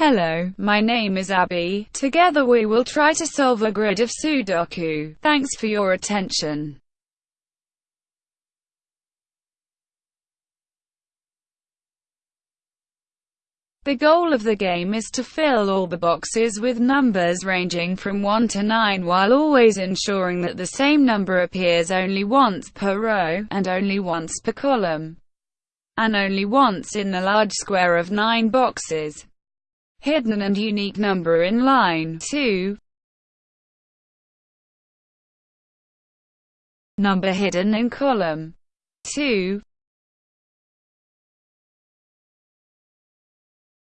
Hello, my name is Abby. Together we will try to solve a grid of Sudoku. Thanks for your attention. The goal of the game is to fill all the boxes with numbers ranging from 1 to 9 while always ensuring that the same number appears only once per row, and only once per column, and only once in the large square of 9 boxes. Hidden and unique number in line 2 Number hidden in column 2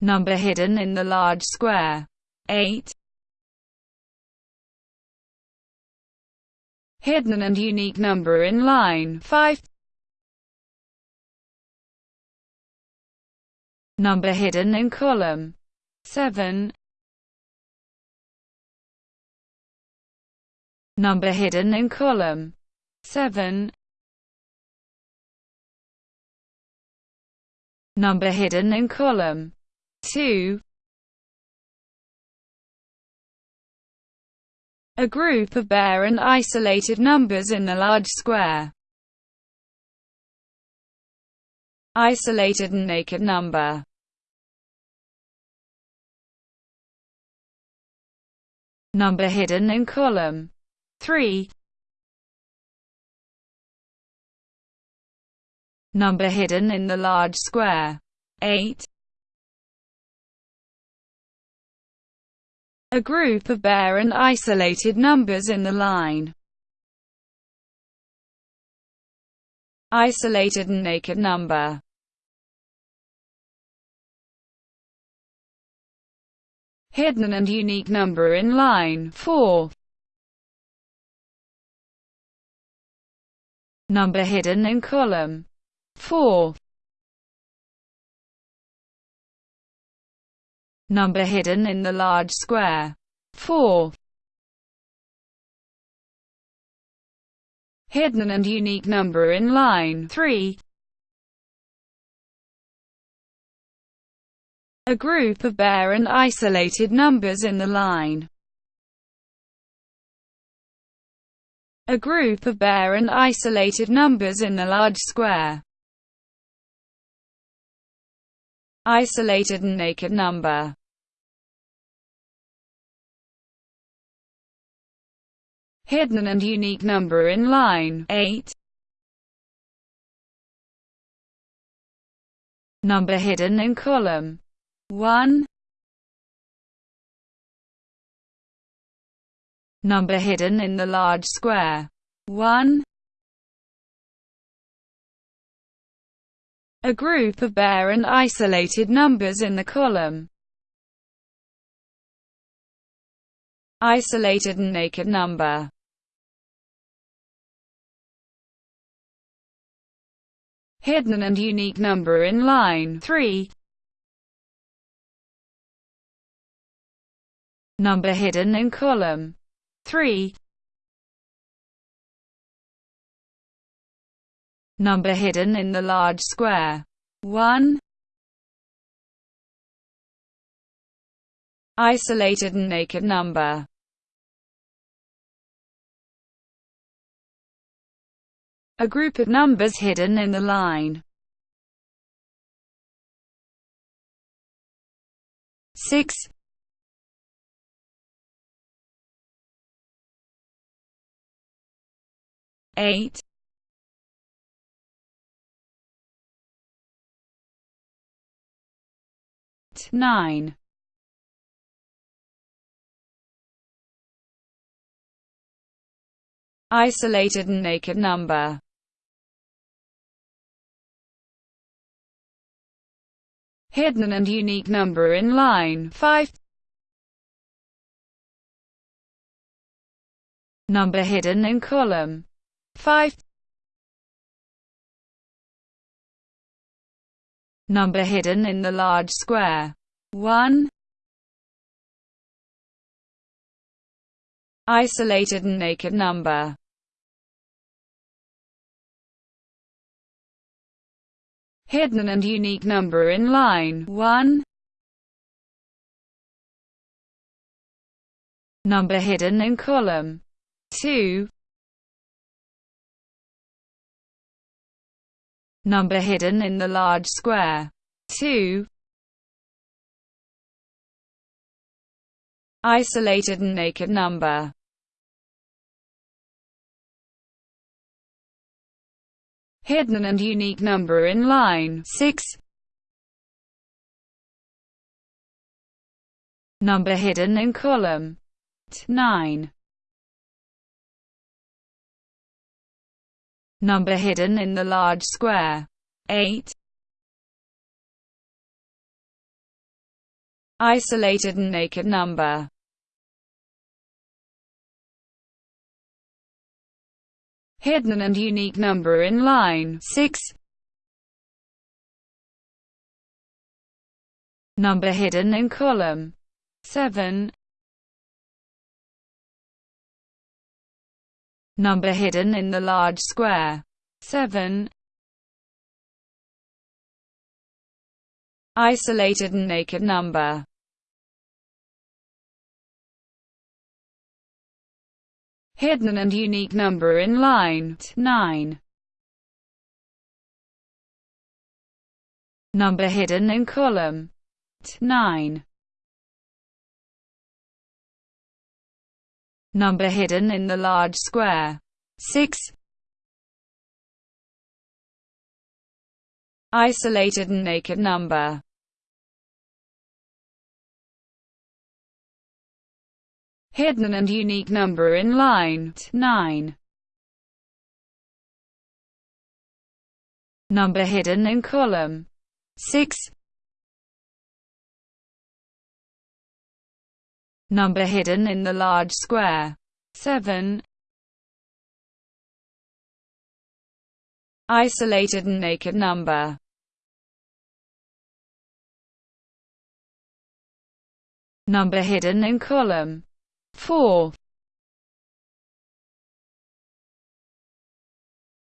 Number hidden in the large square. 8. Hidden and unique number in line 5. Number hidden in column 7. Number hidden in column 7. Number hidden in column 2 A group of bare and isolated numbers in the large square. Isolated and naked number. Number hidden in column 3. Number hidden in the large square 8. a group of bare and isolated numbers in the line. Isolated and naked number Hidden and unique number in line 4 Number hidden in column 4 number hidden in the large square. 4. Hidden and unique number in line 3. A group of bare and isolated numbers in the line. A group of bare and isolated numbers in the large square. Isolated and naked number hidden and unique number in line 8. Number hidden in column 1. Number hidden in the large square 1. A group of bare and isolated numbers in the column isolated and naked number hidden and unique number in line 3. Number hidden in column 3. Number hidden in the large square 1. Isolated and naked number a group of numbers hidden in the line. 6 8 9 Isolated and naked number hidden and unique number in line 5. Number hidden in column 5. Number hidden in the large square 1. Isolated and naked number hidden and unique number in line 1. Number hidden in column 2. Number hidden in the large square 2. Isolated and naked number hidden and unique number in line 6. Number hidden in column 9. Number hidden in the large square 8. Isolated and naked number hidden and unique number in line 6. Number hidden in column 7. Number hidden in the large square 7. Isolated and naked number hidden and unique number in line 9. Number hidden in column 9. Number hidden in the large square 6. Isolated and naked number hidden and unique number in line 9. Number hidden in column 6. Number hidden in the large square. 7. Isolated and naked number. Number hidden in column. 4.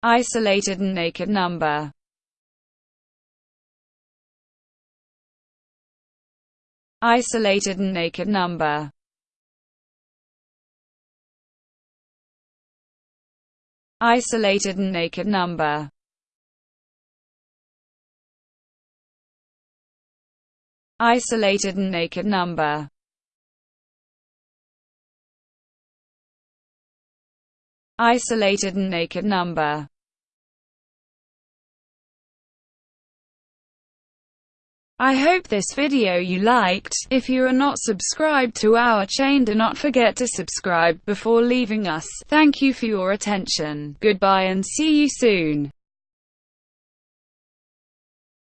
Isolated and naked number. Isolated and naked number Isolated and naked number. Isolated and naked number. Isolated and naked number I hope this video you liked. If you are not subscribed to our chain do not forget to subscribe before leaving us. Thank you for your attention. Goodbye and see you soon.